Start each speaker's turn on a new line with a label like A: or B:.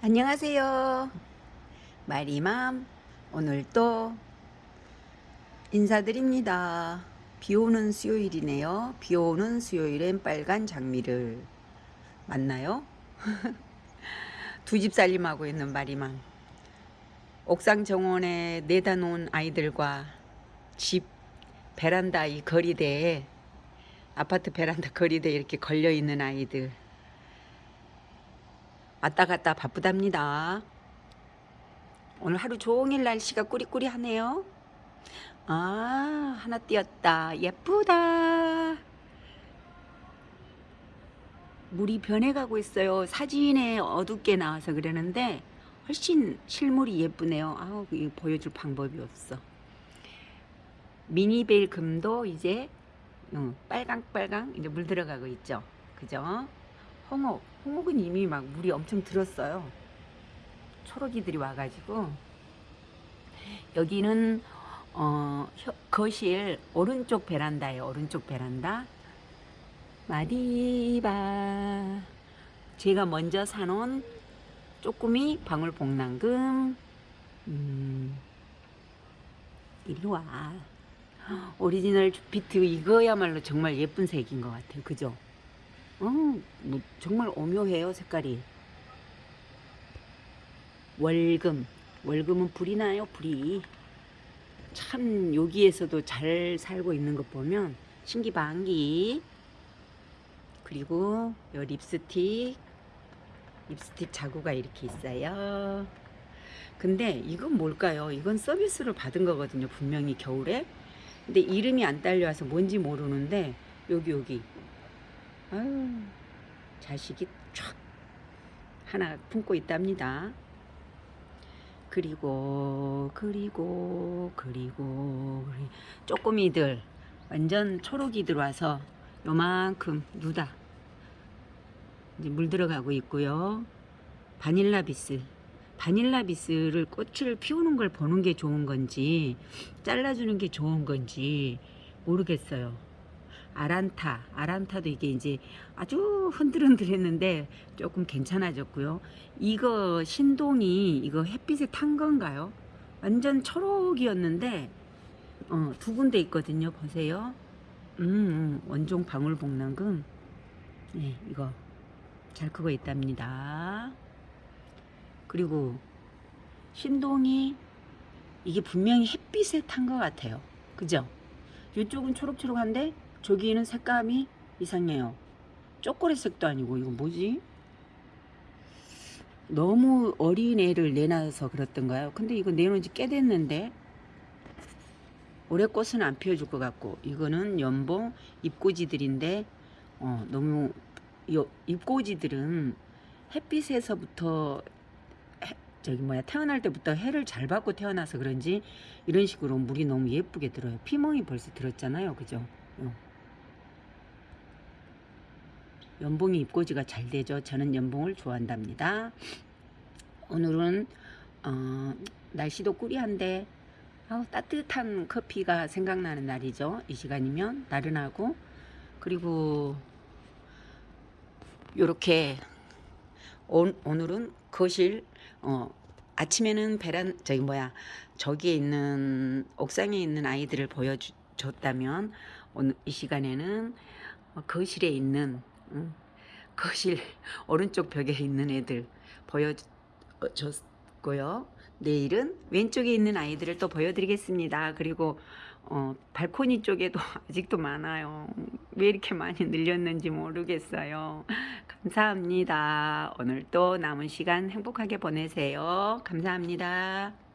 A: 안녕하세요. 마리맘 오늘도 인사드립니다. 비오는 수요일이네요. 비오는 수요일엔 빨간 장미를 만나요? 두 집 살림하고 있는 마리맘 옥상 정원에 내다 놓은 아이들과 집 베란다 이 거리대에 아파트 베란다 거리대에 이렇게 걸려 있는 아이들 왔다 갔다 바쁘답니다. 오늘 하루 종일 날씨가 꾸리꾸리하네요. 아 하나 띄었다. 예쁘다. 물이 변해가고 있어요. 사진에 어둡게 나와서 그러는데 훨씬 실물이 예쁘네요. 아우 이거 보여줄 방법이 없어. 미니벨 금도 이제 응, 빨강빨강 이제 물 들어가고 있죠. 그죠? 홍옥 홍옥은 이미 막 물이 엄청 들었어요. 초록이들이 와가지고 여기는 어, 거실 오른쪽 베란다예요. 오른쪽 베란다. 마디바 제가 먼저 사놓은 쪼꾸미 방울복랑금 음, 일로 와 오리지널 주피트 이거야말로 정말 예쁜 색인 것 같아요. 그죠? 어, 뭐 정말 오묘해요 색깔이. 월금. 월금은 불이 나요 불이. 참 여기에서도 잘 살고 있는 것 보면 신기방기. 그리고 요 립스틱. 립스틱 자구가 이렇게 있어요. 근데 이건 뭘까요? 이건 서비스로 받은 거거든요 분명히 겨울에. 근데 이름이 안 딸려와서 뭔지 모르는데 여기 여기 아유, 자식이 촥 하나 품고 있답니다. 그리고 그리고 그리고 쪼꼬미들 완전 초록이 들어와서 요만큼 누다 이제 물 들어가고 있고요. 바닐라 비스 바닐라 비스를 꽃을 피우는 걸 보는 게 좋은 건지 잘라주는 게 좋은 건지 모르겠어요. 아란타 아란타도 이게 이제 아주 흔들흔들했는데 조금 괜찮아졌고요. 이거 신동이 이거 햇빛에 탄 건가요? 완전 초록이었는데 어, 두 군데 있거든요. 보세요. 음, 음 원종 방울복랑금. 네 이거 잘 크고 있답니다. 그리고 신동이 이게 분명히 햇빛에 탄 것 같아요. 그죠? 이쪽은 초록초록한데 저기는 색감이 이상해요. 초콜릿색도 아니고 이거 뭐지? 너무 어린 애를 내놔서 그렇던가요? 근데 이거 내놓은 지 꽤 됐는데 올해 꽃은 안 피워줄 것 같고 이거는 연봉 잎꽂이들인데 어, 너무 요, 잎꽂이들은 햇빛에서부터 해, 저기 뭐야 태어날 때부터 해를 잘 받고 태어나서 그런지 이런 식으로 물이 너무 예쁘게 들어요 피멍이 벌써 들었잖아요 그죠 어. 연봉이 입고지가 잘 되죠. 저는 연봉을 좋아한답니다. 오늘은 어, 날씨도 꾸리한데 아우, 따뜻한 커피가 생각나는 날이죠. 이 시간이면 나른하고 그리고 이렇게 오늘은 거실 어, 아침에는 베란 저기 뭐야 저기에 있는 옥상에 있는 아이들을 보여줬다면 오늘 이 시간에는 거실에 있는 응. 거실 오른쪽 벽에 있는 애들 보여줬고요. 내일은 왼쪽에 있는 아이들을 또 보여드리겠습니다. 그리고 어, 발코니 쪽에도 아직도 많아요. 왜 이렇게 많이 늘렸는지 모르겠어요. 감사합니다. 오늘 또 남은 시간 행복하게 보내세요. 감사합니다.